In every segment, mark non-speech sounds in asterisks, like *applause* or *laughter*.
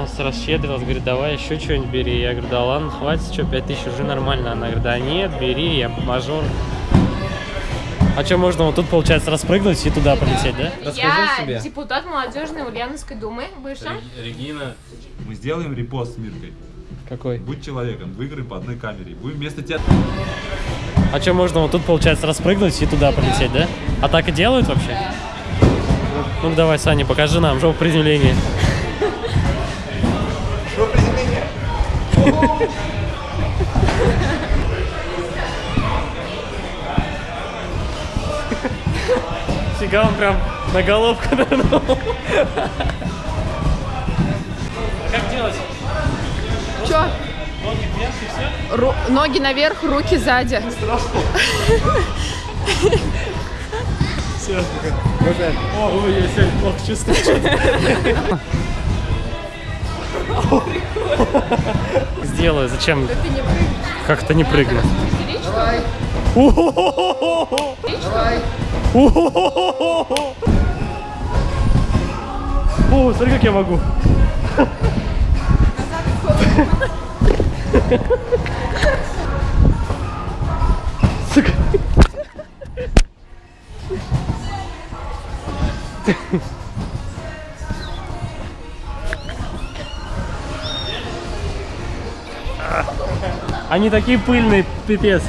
Нас расщедрилась, говорит, давай еще что-нибудь бери. Я говорю, да ладно, хватит, что, 5000 уже нормально. Она говорит, да нет, бери, я мажор. А что, можно вот тут, получается, распрыгнуть и туда полететь, да? Расскажи Я депутат молодежной Ульяновской думы, бывшая. Регина, мы сделаем репост с Миркой. Какой? Будь человеком, выиграй по одной камере. Будем вместо тебя... А что, можно вот тут, получается, распрыгнуть и туда полететь, да? А так и делают вообще? Ну давай, Саня, покажи нам жопу приземления. Фига, он прям на головку нырнул. А как делать? Чё? Ноги вверх и все? Ру- ноги наверх, руки сзади. О, ой, я себя плохо чувствую. *laughs* *laughs* Сделаю, зачем? Ты не прыгай. Как это не прыгну? Давай. О, смотри, как я могу. Сука. *laughs* Они такие пыльные, пипец.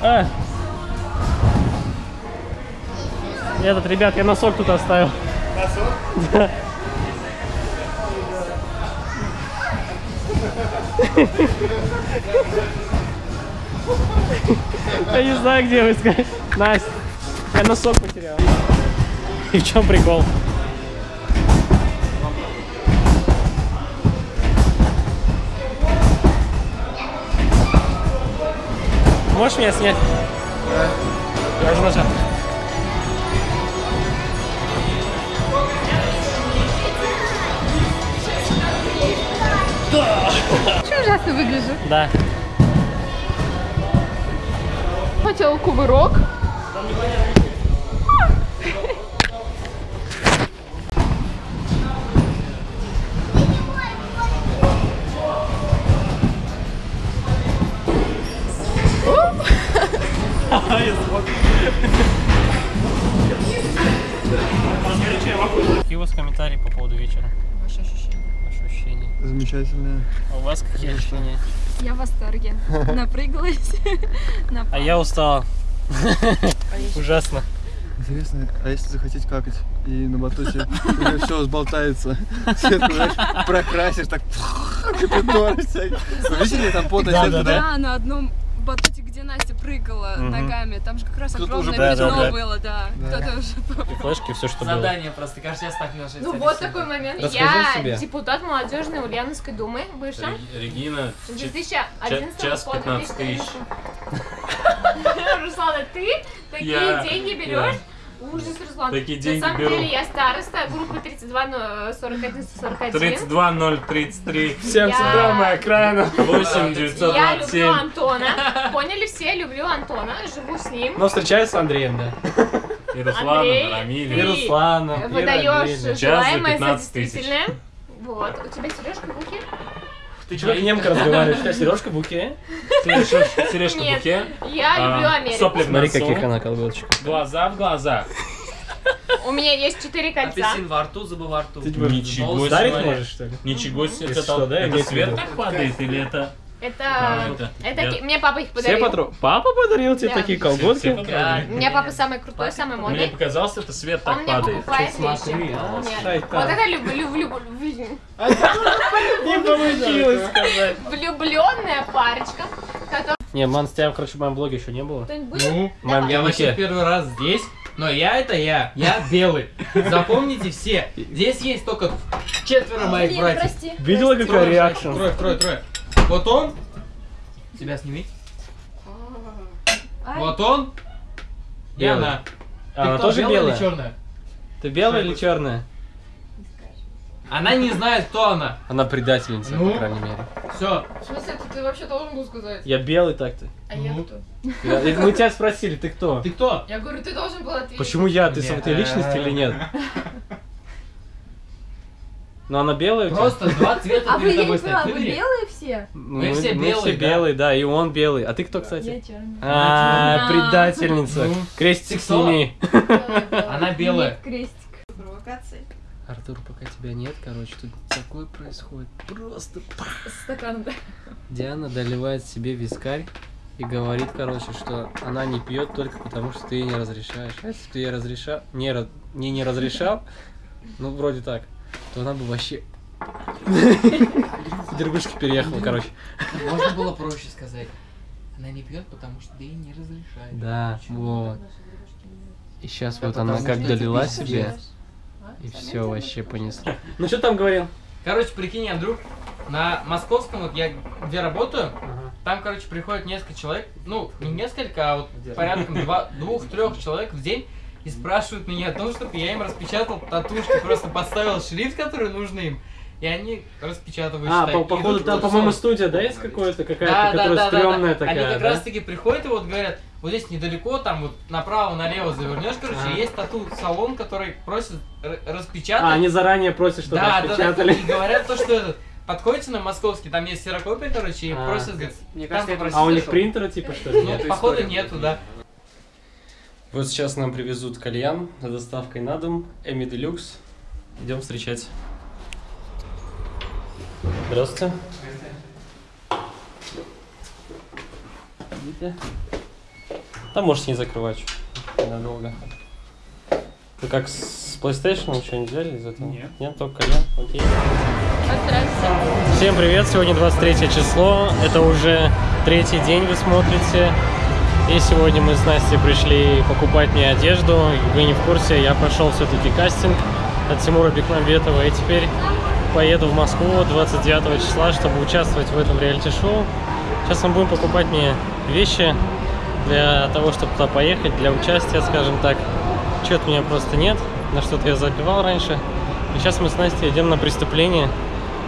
А. Этот, ребят, я носок тут оставил. Да. Я не знаю, где вы искать. Настя, я носок потерял. И в чем прикол? Можешь меня снять? Да. Я уже нажал. Что ужасно выгляжу? Да. Хотела кувырок. Какие у ощущения? Замечательно. А у вас какие ощущения? Я в восторге. *laughs* Напрыгалась. На *laughs* А я устал. Ужасно. Интересно, а если захотеть какать и на батуте *laughs* все сболтается, знаешь, прокрасишь, так и притор всякий. Вы видели там да? Да, на одном батуте, где Настя прыгала ногами, там же как раз огромное уже Да, да, пятно было, да. Да. Кто-то уже... *laughs* И флешки, все, что было. Задание просто, каждый раз так ложится. Ну вот такой момент. Расскажи Я себе. депутат молодежной Ульяновской думы, бывшая. Регина, С 2011 час по 15 тысяч. 2014. *laughs* Руслана, ты такие деньги берешь? Ужас, Руслан. Такие На деньги самом беру. деле я староста группы 32 но 41 41. 32033. Всем Я- синдром моя окраина. 8 Я люблю 927. Антона. Поняли все, люблю Антона, живу с ним. Но встречаюсь с Андреем, да. И Рамиль. И Руслана. и Выдаешь Рамиля. Час желаемое за за 15 тысяч. действительное. Вот. У тебя сережка в руке? Ты что, как немка разговариваешь? У тебя сережка в буке? Сережка в буке. Я А, люблю Америку. Сопли Смотри, каких она колготочек. Глаза в глаза. У меня есть четыре кольца. Апельсин во рту, зубы во рту. Ничего Ударить мои. можешь, что ли? Ничего себе. Это, что, да, это имейте в свет так падает или это... Это, Да, это- это, я- ки- мне папа их Все подарил. патрон. Папа подарил тебе Да. такие Все- все колготки? патроны. У меня папа самый крутой, самый Мне модный. показалось, это свет Он так мне падает. покупает а, Нет. шайтан. Вот это люблю, люблю, люблю, Не получилось сказать. влюбленная парочка, которая... Не, ман, с тебя, короче, в моем блоге еще не было. Ну, В моем я вообще первый раз здесь, но я это я, я белый. Запомните все, здесь есть только четверо моих братьев. Видела, какая реакция? Трое, трое, трое. Вот он. Тебя сними. Ай. Вот он. И Белый. она. А, Она кто, тоже белая белая? или черная? Ты белая или черная? Она не знает, кто она. Она предательница, Ну? по крайней мере. Все. В смысле, ты, ты вообще должен был сказать? Я белый так-то. А я Ну. кто? Я- Мы тебя спросили, ты кто? Ты кто? Я говорю, ты должен был ответить. Почему я? Ты сам ты личность или нет? *laughs* Но она белая у тебя? Просто два цвета А вы, перед я тобой стоят. вы Выбери. белые все? Ну, Мы все мы белые, все да. белые, да, и он белый. А ты кто, Я кстати? черная. А, А. предательница. Ну, Крестик сексуал. сними. Она белая. Нет, крестик. Провокации. Артур, пока тебя нет, короче, тут такое происходит. Просто Стакан, да. Диана доливает себе вискарь и говорит, короче, что она не пьет только потому, что ты ей не разрешаешь. А если бы ты ей разрешал, не, раз- не, не разрешал, ну, вроде так, то она бы вообще *laughs* Дергушки переехала, короче. Можно было проще сказать. Она не пьет, потому что ты ей не разрешаешь. Да, вот. И сейчас Да вот она как долила себе, и все вообще понесло. Ну что там говорил? Короче, прикинь, Андрюх, на московском, вот я где работаю, там, короче, приходит несколько человек, ну, не несколько, а вот порядком два- двух-трех человек в день и спрашивают меня о том, чтобы я им распечатал татушки, просто подставил шрифт, который нужен им, и они распечатывают. А, по- походу там, по-моему, студия, да, есть какая-то, какая-то, Да, да, которая да, да, стрёмная да. такая, Они как да? раз таки приходят и вот говорят, вот здесь недалеко, там вот направо-налево завернешь, короче, Ага. есть тату-салон, который просит распечатать. А, они заранее просят, чтобы да, да, да, распечатали. и говорят то, что этот, подходите на московский, там есть серокопия, короче, и А. просят, говорят, Мне там кажется, попросите, А у них принтера типа что ли? Ну, походу нету, да. Вот сейчас нам привезут кальян с доставкой на дом. Эми Делюкс. Идем встречать. Здравствуйте. Видите? Там можете не закрывать чё, ненадолго. Вы как с PlayStation что-нибудь взяли из этого? Нет. Нет, только кальян? Окей. Всем привет, сегодня 23 число, это уже третий день вы смотрите. И сегодня мы с Настей пришли покупать мне одежду. Вы не в курсе, я прошел все-таки кастинг от Тимура Бекмамбетова. И теперь поеду в Москву 29 числа, чтобы участвовать в этом реалити-шоу. Сейчас мы будем покупать мне вещи для того, чтобы туда поехать, для участия, скажем так. Чего-то меня просто нет, на что-то я забивал раньше. И сейчас мы с Настей идем на преступление.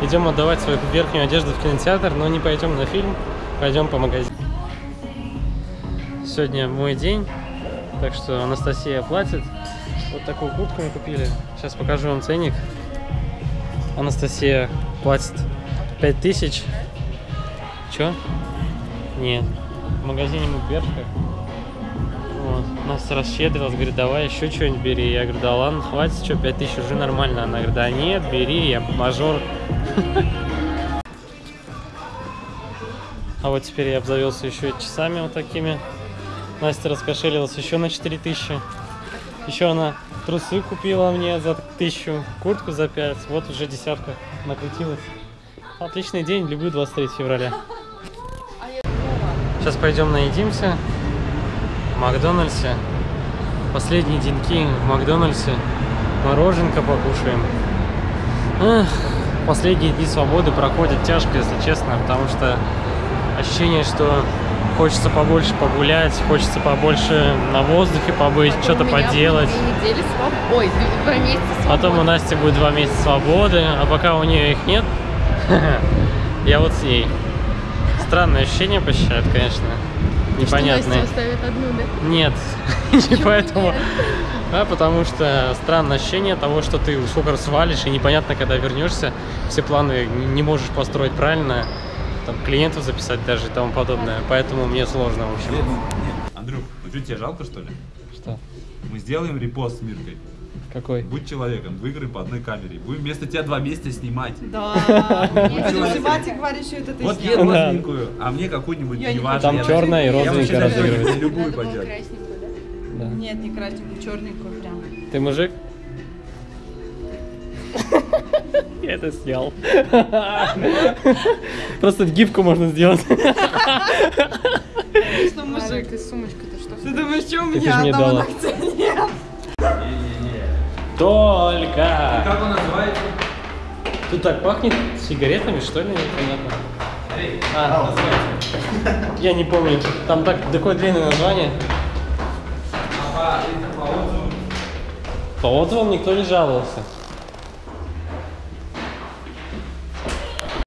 Идем отдавать свою верхнюю одежду в кинотеатр, но не пойдем на фильм, пойдем по магазину. Сегодня мой день, так что Анастасия платит. Вот такую куртку мы купили. Сейчас покажу вам ценник. Анастасия платит 5000. Чё? Нет. В магазине мы Бершка. Вот. Настя расщедрилась, говорит, давай еще что-нибудь бери. Я говорю, да ладно, хватит, что, 5000 уже нормально. Она говорит, да нет, бери, я мажор. А вот теперь я обзавелся еще часами вот такими. Настя раскошелилась еще на 4000. Еще она трусы купила мне за 1000, куртку за 5. Вот уже десятка накрутилась. Отличный день, люблю 23 февраля. Сейчас пойдем наедимся в Макдональдсе. Последние деньки в Макдональдсе. Мороженка покушаем. Эх, последние дни свободы проходят тяжко, если честно, потому что ощущение, что хочется побольше погулять, хочется побольше на воздухе побыть, что-то поделать. Две недели свободы. Ой, два месяца Потом у Насти будет два месяца свободы, а пока у нее их нет, *laughs* я вот с ней. Странное ощущение посещает, конечно. Непонятное. одну, да? Нет, *laughs* не поэтому. А потому что странное ощущение того, что ты сколько раз свалишь, и непонятно, когда вернешься, все планы не можешь построить правильно, там, клиентов записать даже и тому подобное. Поэтому мне сложно, в общем. Андрюх, ну что, тебе жалко, что ли? Что? Мы сделаем репост с Миркой. Какой? Будь человеком, выиграй по одной камере. Будем вместо тебя два месяца снимать. Да. Снимать и говорить, что это ты Вот Да. розовенькую, а мне какую-нибудь Я не неважно. Там я- черная и Я вообще розовенькая даже разыгрывается. любую пойдет. Да. Нет, не красненькую, черненькую прям. Ты мужик? Я это снял. Просто гибку можно сделать. Что мужик? Ты сумочка-то что? Ты думаешь, что у меня одного дала. ногтя нет? Только! Как он называется? Тут так пахнет сигаретами, что ли? Непонятно. А, я не помню. Там так такое длинное название. По отзывам никто не жаловался.